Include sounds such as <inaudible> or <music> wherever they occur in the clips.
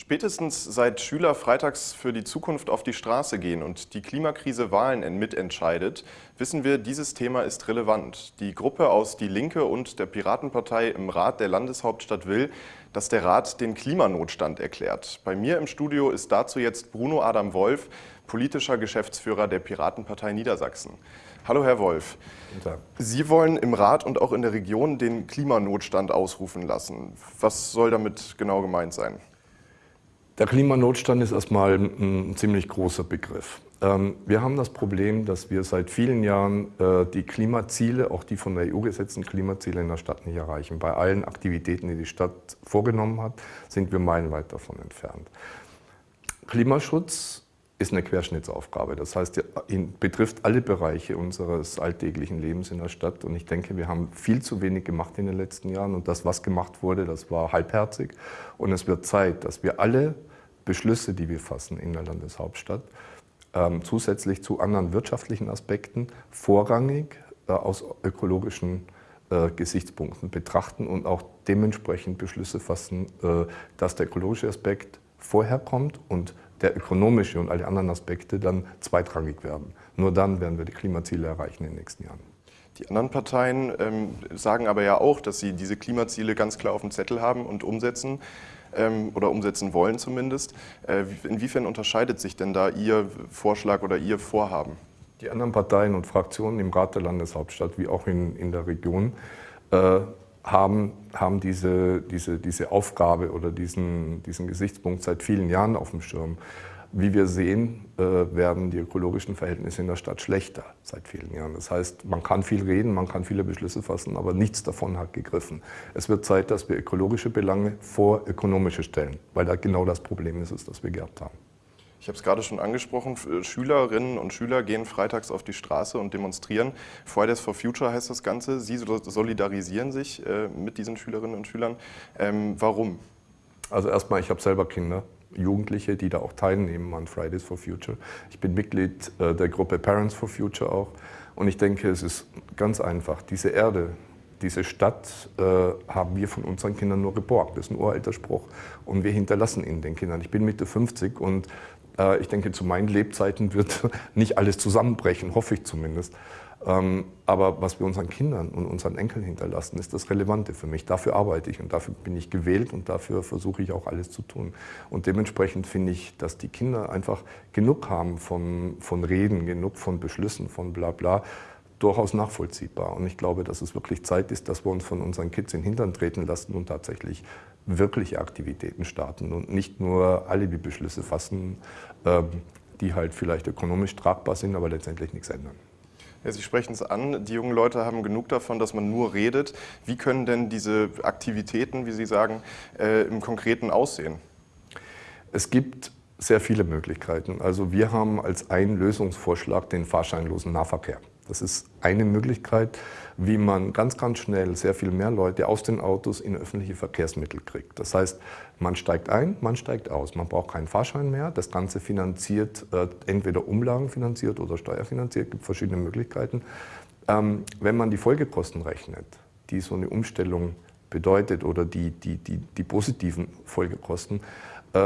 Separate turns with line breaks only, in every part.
Spätestens seit Schüler freitags für die Zukunft auf die Straße gehen und die Klimakrise Wahlen mitentscheidet, wissen wir, dieses Thema ist relevant. Die Gruppe aus Die Linke und der Piratenpartei im Rat der Landeshauptstadt will, dass der Rat den Klimanotstand erklärt. Bei mir im Studio ist dazu jetzt Bruno Adam Wolf, politischer Geschäftsführer der Piratenpartei Niedersachsen. Hallo Herr Wolf. Sie wollen im Rat und auch in der Region den Klimanotstand ausrufen lassen. Was soll damit genau gemeint sein?
Der Klimanotstand ist erstmal ein ziemlich großer Begriff. Ähm, wir haben das Problem, dass wir seit vielen Jahren äh, die Klimaziele, auch die von der EU gesetzten Klimaziele in der Stadt nicht erreichen. Bei allen Aktivitäten, die die Stadt vorgenommen hat, sind wir meilenweit davon entfernt. Klimaschutz ist eine Querschnittsaufgabe. Das heißt, ihn betrifft alle Bereiche unseres alltäglichen Lebens in der Stadt. Und ich denke, wir haben viel zu wenig gemacht in den letzten Jahren. Und das, was gemacht wurde, das war halbherzig. Und es wird Zeit, dass wir alle Beschlüsse, die wir fassen in der Landeshauptstadt, ähm, zusätzlich zu anderen wirtschaftlichen Aspekten vorrangig äh, aus ökologischen äh, Gesichtspunkten betrachten und auch dementsprechend Beschlüsse fassen, äh, dass der ökologische Aspekt vorher kommt und der ökonomische und alle anderen Aspekte dann zweitrangig werden. Nur dann werden wir die Klimaziele erreichen in den nächsten Jahren.
Die anderen Parteien ähm, sagen aber ja auch, dass sie diese Klimaziele ganz klar auf dem Zettel haben und umsetzen oder umsetzen wollen zumindest. Äh, inwiefern unterscheidet sich denn da Ihr Vorschlag oder Ihr Vorhaben?
Die anderen Parteien und Fraktionen im Rat der Landeshauptstadt wie auch in, in der Region äh, haben, haben diese, diese, diese Aufgabe oder diesen, diesen Gesichtspunkt seit vielen Jahren auf dem Schirm. Wie wir sehen, äh, werden die ökologischen Verhältnisse in der Stadt schlechter seit vielen Jahren. Das heißt, man kann viel reden, man kann viele Beschlüsse fassen, aber nichts davon hat gegriffen. Es wird Zeit, dass wir ökologische Belange vor ökonomische stellen, weil da genau das Problem ist, das wir gehabt haben.
Ich habe es gerade schon angesprochen, Schülerinnen und Schüler gehen freitags auf die Straße und demonstrieren. Fridays for Future heißt das Ganze. Sie solidarisieren sich äh, mit diesen Schülerinnen und Schülern. Ähm, warum?
Also erstmal, ich habe selber Kinder. Jugendliche, die da auch teilnehmen an Fridays for Future. Ich bin Mitglied äh, der Gruppe Parents for Future auch. Und ich denke, es ist ganz einfach. Diese Erde, diese Stadt äh, haben wir von unseren Kindern nur geborgt. Das ist ein uralter Spruch. Und wir hinterlassen ihn den Kindern. Ich bin Mitte 50 und äh, ich denke, zu meinen Lebzeiten wird <laughs> nicht alles zusammenbrechen, hoffe ich zumindest. Ähm, aber was wir unseren Kindern und unseren Enkeln hinterlassen, ist das Relevante für mich. Dafür arbeite ich und dafür bin ich gewählt und dafür versuche ich auch alles zu tun. Und dementsprechend finde ich, dass die Kinder einfach genug haben von, von Reden, genug von Beschlüssen, von bla bla, durchaus nachvollziehbar. Und ich glaube, dass es wirklich Zeit ist, dass wir uns von unseren Kids in den Hintern treten lassen und tatsächlich wirkliche Aktivitäten starten und nicht nur Alibi-Beschlüsse fassen, ähm, die halt vielleicht ökonomisch tragbar sind, aber letztendlich nichts ändern.
Ja, Sie sprechen es an, die jungen Leute haben genug davon, dass man nur redet. Wie können denn diese Aktivitäten, wie Sie sagen, äh, im Konkreten aussehen?
Es gibt sehr viele Möglichkeiten. Also wir haben als einen Lösungsvorschlag den fahrscheinlosen Nahverkehr. Das ist eine Möglichkeit, wie man ganz, ganz schnell sehr viel mehr Leute aus den Autos in öffentliche Verkehrsmittel kriegt. Das heißt, man steigt ein, man steigt aus. Man braucht keinen Fahrschein mehr. Das Ganze finanziert, äh, entweder umlagenfinanziert oder steuerfinanziert, es gibt verschiedene Möglichkeiten. Ähm, wenn man die Folgekosten rechnet, die so eine Umstellung bedeutet oder die, die, die, die positiven Folgekosten, äh,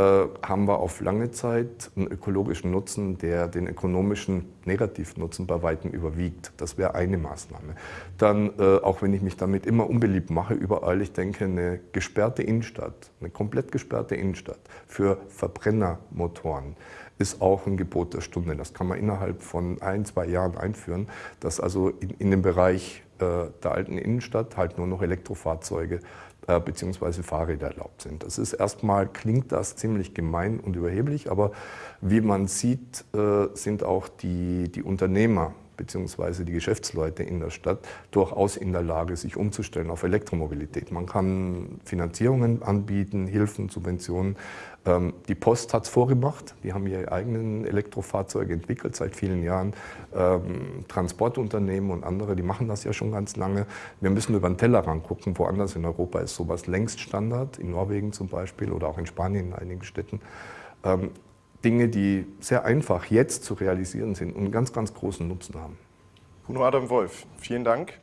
haben wir auf lange Zeit einen ökologischen Nutzen, der den ökonomischen Negativnutzen bei weitem überwiegt. Das wäre eine Maßnahme. Dann, äh, auch wenn ich mich damit immer unbeliebt mache, überall, ich denke, eine gesperrte Innenstadt, eine komplett gesperrte Innenstadt für Verbrennermotoren ist auch ein Gebot der Stunde. Das kann man innerhalb von ein, zwei Jahren einführen, dass also in, in dem Bereich äh, der alten Innenstadt halt nur noch Elektrofahrzeuge äh, bzw. Fahrräder erlaubt sind. Das ist erstmal, klingt das ziemlich gemein und überheblich, aber wie man sieht, äh, sind auch die, die Unternehmer bzw. die Geschäftsleute in der Stadt durchaus in der Lage, sich umzustellen auf Elektromobilität. Man kann Finanzierungen anbieten, Hilfen, Subventionen. Ähm, die Post hat es vorgemacht. Die haben ihre eigenen Elektrofahrzeuge entwickelt seit vielen Jahren. Ähm, Transportunternehmen und andere, die machen das ja schon ganz lange. Wir müssen über den Tellerrand gucken. Woanders in Europa ist sowas längst Standard, in Norwegen zum Beispiel oder auch in Spanien in einigen Städten. Ähm, Dinge, die sehr einfach jetzt zu realisieren sind und einen ganz, ganz großen Nutzen haben.
Bruno Adam Wolf, vielen Dank.